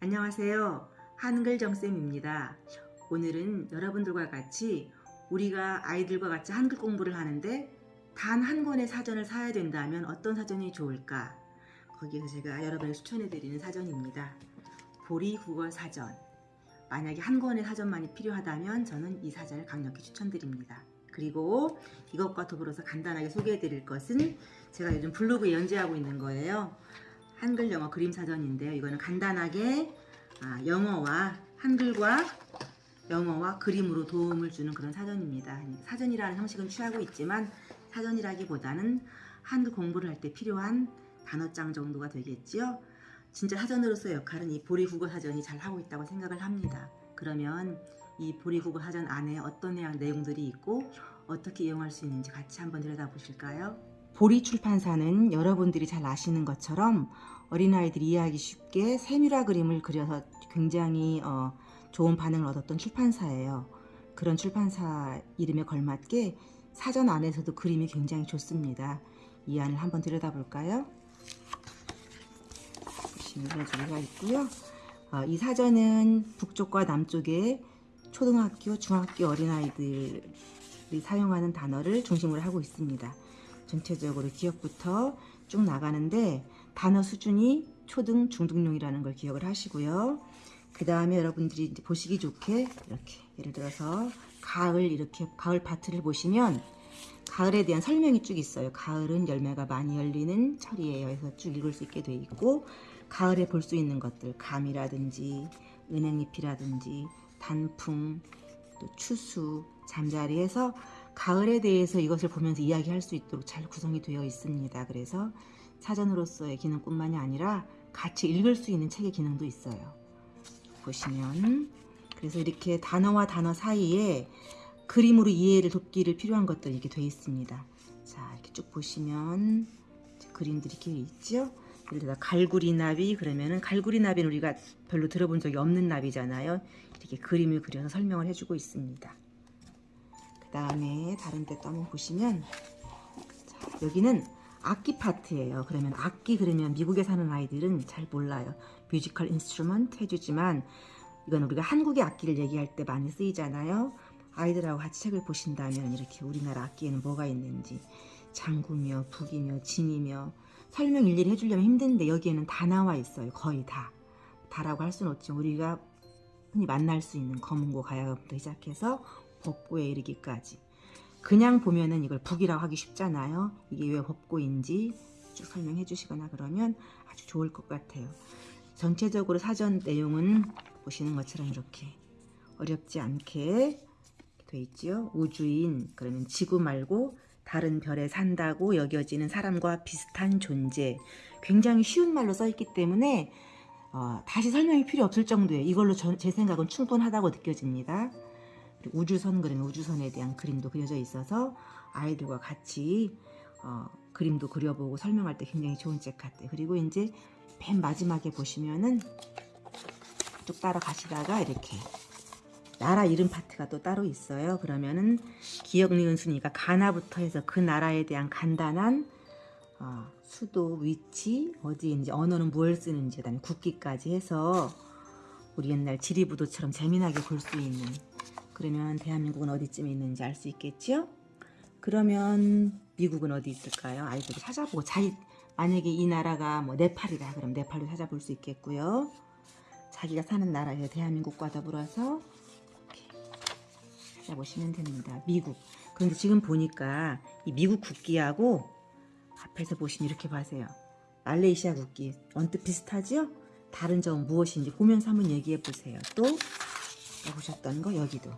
안녕하세요. 한글 정쌤입니다. 오늘은 여러분들과 같이 우리가 아이들과 같이 한글 공부를 하는데 단 한 권의 사전을 사야 된다면 어떤 사전이 좋을까? 거기에서 제가 여러분에게 추천해 드리는 사전입니다. 보리 국어 사전. 만약에 한 권의 사전만이 필요하다면 저는 이 사전을 강력히 추천드립니다. 그리고 이것과 더불어서 간단하게 소개해 드릴 것은 제가 요즘 블로그에 연재하고 있는 거예요. 한글 영어 그림 사전인데요. 이거는 간단하게 아, 영어와 한글과 영어와 그림으로 도움을 주는 그런 사전입니다. 사전이라는 형식은 취하고 있지만 사전이라기보다는 한글 공부를 할 때 필요한 단어장 정도가 되겠지요. 진짜 사전으로서의 역할은 이 보리 국어 사전이 잘 하고 있다고 생각을 합니다. 그러면 이 보리 국어 사전 안에 어떤 내용, 내용들이 있고 어떻게 이용할 수 있는지 같이 한번 들여다보실까요? 보리 출판사는 여러분들이 잘 아시는 것처럼 어린아이들이 이해하기 쉽게 세밀화 그림을 그려서 굉장히 어, 좋은 반응을 얻었던 출판사예요. 그런 출판사 이름에 걸맞게 사전 안에서도 그림이 굉장히 좋습니다. 이 안을 한번 들여다볼까요? 보시면 이런 있고요. 어, 이 사전은 북쪽과 남쪽에 초등학교, 중학교 어린아이들이 사용하는 단어를 중심으로 하고 있습니다. 전체적으로 기억부터 쭉 나가는데 단어 수준이 초등, 중등용이라는 걸 기억을 하시고요. 그 다음에 여러분들이 보시기 좋게 이렇게 예를 들어서 가을 이렇게 가을 파트를 보시면 가을에 대한 설명이 쭉 있어요. 가을은 열매가 많이 열리는 철이에요. 해서 쭉 읽을 수 있게 돼 있고 가을에 볼 수 있는 것들 감이라든지 은행잎이라든지 단풍 또 추수 잠자리에서 가을에 대해서 이것을 보면서 이야기할 수 있도록 잘 구성이 되어 있습니다. 그래서 사전으로서의 기능뿐만이 아니라 같이 읽을 수 있는 책의 기능도 있어요. 보시면 그래서 이렇게 단어와 단어 사이에 그림으로 이해를 돕기를 필요한 것들 이렇게 되어 있습니다. 자 이렇게 쭉 보시면 그림들이 이렇게 있죠. 예를 들어 갈구리 나비 그러면은 갈구리 나비는 우리가 별로 들어본 적이 없는 나비잖아요. 이렇게 그림을 그려서 설명을 해주고 있습니다. 그 다음에 다른 데 또 한번 보시면 자, 여기는 악기 파트예요. 그러면 악기 그러면 미국에 사는 아이들은 잘 몰라요. musical instrument 해주지만 이건 우리가 한국의 악기를 얘기할 때 많이 쓰이잖아요. 아이들하고 같이 책을 보신다면 이렇게 우리나라 악기에는 뭐가 있는지 장구며 북이며 진이며 설명 일일이 해주려면 힘든데 여기에는 다 나와 있어요. 거의 다. 다라고 할 수는 없지만 우리가 흔히 만날 수 있는 검은고 가야금부터 시작해서 법고에 이르기까지 그냥 보면은 이걸 북이라고 하기 쉽잖아요. 이게 왜 법고인지 쭉 설명해 주시거나 그러면 아주 좋을 것 같아요. 전체적으로 사전 내용은 보시는 것처럼 이렇게 어렵지 않게 돼 있죠. 우주인 그러면 지구 말고 다른 별에 산다고 여겨지는 사람과 비슷한 존재 굉장히 쉬운 말로 써있기 때문에 어, 다시 설명이 필요 없을 정도예요. 이걸로 저, 제 생각은 충분하다고 느껴집니다. 우주선 그림 우주선에 대한 그림도 그려져 있어서 아이들과 같이 어, 그림도 그려보고 설명할 때 굉장히 좋은 책 같아요. 그리고 이제 맨 마지막에 보시면은 쭉 따라가시다가 이렇게 나라 이름 파트가 또 따로 있어요. 그러면은 기억 니은 순위가 가나부터 해서 그 나라에 대한 간단한 어, 수도, 위치, 어디인지, 언어는 무엇을 쓰는지, 그다음에 국기까지 해서 우리 옛날 지리부도처럼 재미나게 볼 수 있는 그러면 대한민국은 어디쯤에 있는지 알 수 있겠지요? 그러면 미국은 어디 있을까요? 아이들이 찾아보고 자기 만약에 이 나라가 뭐 네팔이다 그럼 네팔도 찾아볼 수 있겠고요. 자기가 사는 나라에 대한민국과 더불어서 찾아보시면 됩니다. 미국. 그런데 지금 보니까 이 미국 국기하고 앞에서 보시면 이렇게 봐세요. 말레이시아 국기 언뜻 비슷하죠? 다른 점은 무엇인지 보면서 한번 얘기해 보세요. 또 보셨던 거 여기도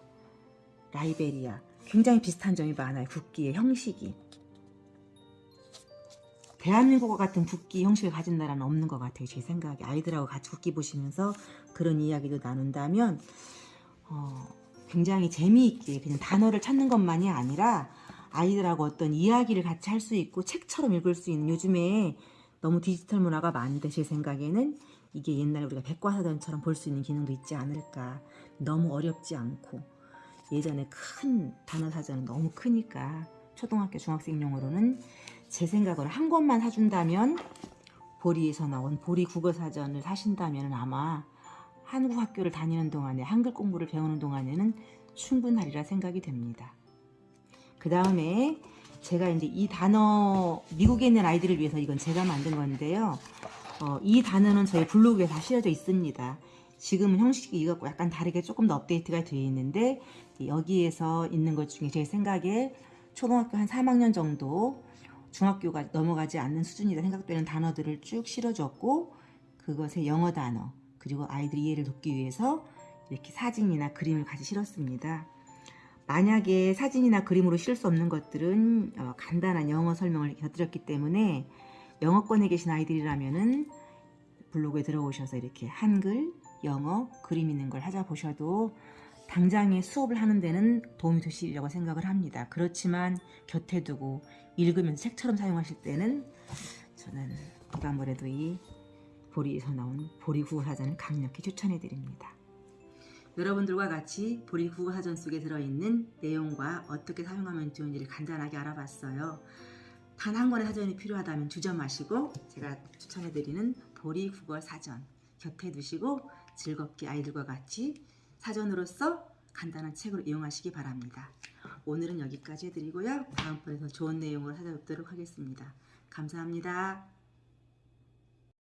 라이베리아. 굉장히 비슷한 점이 많아요. 국기의 형식이. 대한민국과 같은 국기 형식을 가진 나라는 없는 것 같아요. 제 생각에. 아이들하고 같이 국기 보시면서 그런 이야기도 나눈다면 어, 굉장히 재미있게 그냥 단어를 찾는 것만이 아니라 아이들하고 어떤 이야기를 같이 할 수 있고 책처럼 읽을 수 있는 요즘에 너무 디지털 문화가 많은데 제 생각에는 이게 옛날에 우리가 백과사전처럼 볼 수 있는 기능도 있지 않을까. 너무 어렵지 않고 예전에 큰 단어 사전은 너무 크니까 초등학교 중학생용으로는 제 생각으로 한 권만 사준다면 보리에서 나온 보리 국어사전을 사신다면 아마 한국 학교를 다니는 동안에 한글 공부를 배우는 동안에는 충분하리라 생각이 됩니다. 그 다음에 제가 이제 이 단어 미국에 있는 아이들을 위해서 이건 제가 만든 건데요. 어, 이 단어는 저희 블로그에 다 실려져 있습니다. 지금은 형식이 이것과 약간 다르게 조금 더 업데이트가 되어 있는데 여기에서 있는 것 중에 제 생각에 초등학교 한 3학년 정도 중학교가 넘어가지 않는 수준이라 생각되는 단어들을 쭉 실어줬고 그것의 영어 단어 그리고 아이들 이해를 돕기 위해서 이렇게 사진이나 그림을 같이 실었습니다. 만약에 사진이나 그림으로 실을 수 없는 것들은 어, 간단한 영어 설명을 곁들였기 때문에 영어권에 계신 아이들이라면 은 블로그에 들어오셔서 이렇게 한글, 영어, 그림 있는 걸 찾아보셔도 당장에 수업을 하는 데는 도움이 되시리라고 생각을 합니다. 그렇지만 곁에 두고 읽으면서 책처럼 사용하실 때는 저는 누가 뭐래도 이 보리에서 나온 보리 국어 사전을 강력히 추천해 드립니다. 여러분들과 같이 보리 국어 사전 속에 들어있는 내용과 어떻게 사용하면 좋은지를 간단하게 알아봤어요. 단 한 권의 사전이 필요하다면 주저 마시고 제가 추천해 드리는 보리 국어 사전 곁에 두시고 즐겁게 아이들과 같이 사전으로서 간단한 책으로 이용하시기 바랍니다. 오늘은 여기까지 해드리고요. 다음번에 더 좋은 내용으로 찾아뵙도록 하겠습니다. 감사합니다.